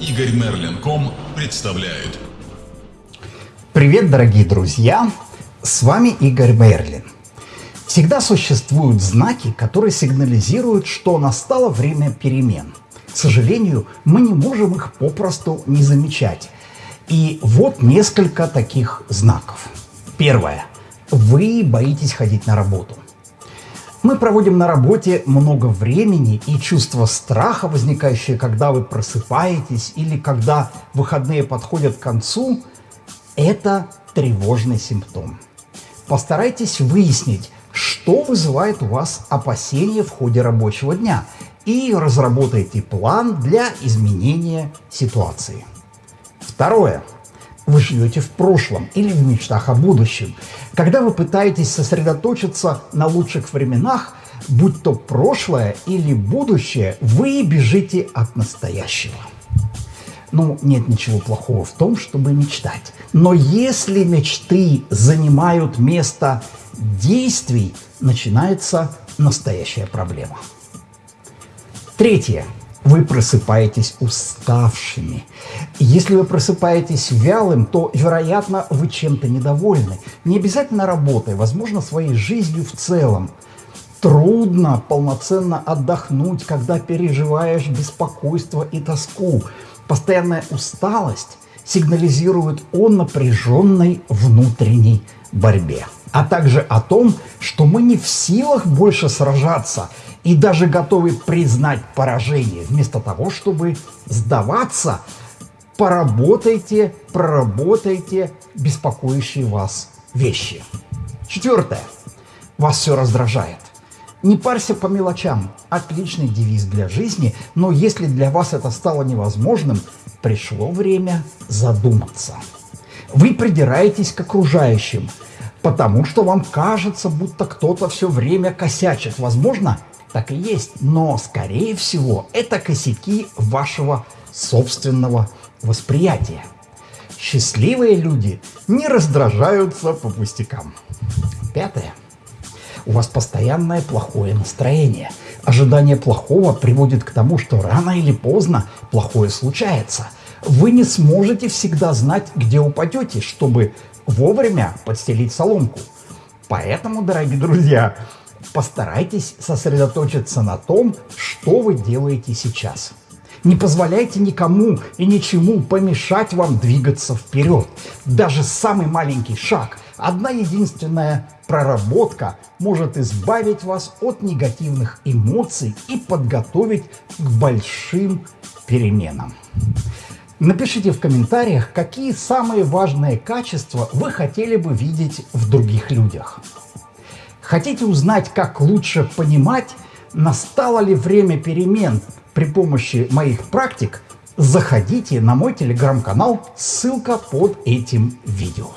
Игорь Мерлин.ком представляет. Привет, дорогие друзья! С вами Игорь Мерлин. Всегда существуют знаки, которые сигнализируют, что настало время перемен. К сожалению, мы не можем их попросту не замечать. И вот несколько таких знаков. Первое. Вы боитесь ходить на работу. Мы проводим на работе много времени, и чувство страха, возникающее, когда вы просыпаетесь или когда выходные подходят к концу, это тревожный симптом. Постарайтесь выяснить, что вызывает у вас опасения в ходе рабочего дня, и разработайте план для изменения ситуации. Второе. Вы живете в прошлом или в мечтах о будущем. Когда вы пытаетесь сосредоточиться на лучших временах, будь то прошлое или будущее, вы бежите от настоящего. Ну, нет ничего плохого в том, чтобы мечтать. Но если мечты занимают место действий, начинается настоящая проблема. Третье. Вы просыпаетесь уставшими. Если вы просыпаетесь вялым, то, вероятно, вы чем-то недовольны. Не обязательно работой, возможно, своей жизнью в целом. Трудно полноценно отдохнуть, когда переживаешь беспокойство и тоску. Постоянная усталость сигнализирует о напряженной внутренней борьбе, а также о том, что мы не в силах больше сражаться и даже готовы признать поражение. Вместо того, чтобы сдаваться, поработайте, проработайте беспокоящие вас вещи. Четвертое. Вас все раздражает. Не парься по мелочам. Отличный девиз для жизни, но если для вас это стало невозможным, пришло время задуматься. Вы придираетесь к окружающим, потому что вам кажется, будто кто-то все время косячит. Возможно, так и есть, но, скорее всего, это косяки вашего собственного восприятия. Счастливые люди не раздражаются по пустякам. Пятое. У вас постоянное плохое настроение. Ожидание плохого приводит к тому, что рано или поздно плохое случается. Вы не сможете всегда знать, где упадете, чтобы вовремя подстелить соломку. Поэтому, дорогие друзья, постарайтесь сосредоточиться на том, что вы делаете сейчас. Не позволяйте никому и ничему помешать вам двигаться вперед. Даже самый маленький шаг, одна единственная проработка может избавить вас от негативных эмоций и подготовить к большим переменам. Напишите в комментариях, какие самые важные качества вы хотели бы видеть в других людях. Хотите узнать, как лучше понимать, настало ли время перемен при помощи моих практик, заходите на мой телеграм-канал, ссылка под этим видео.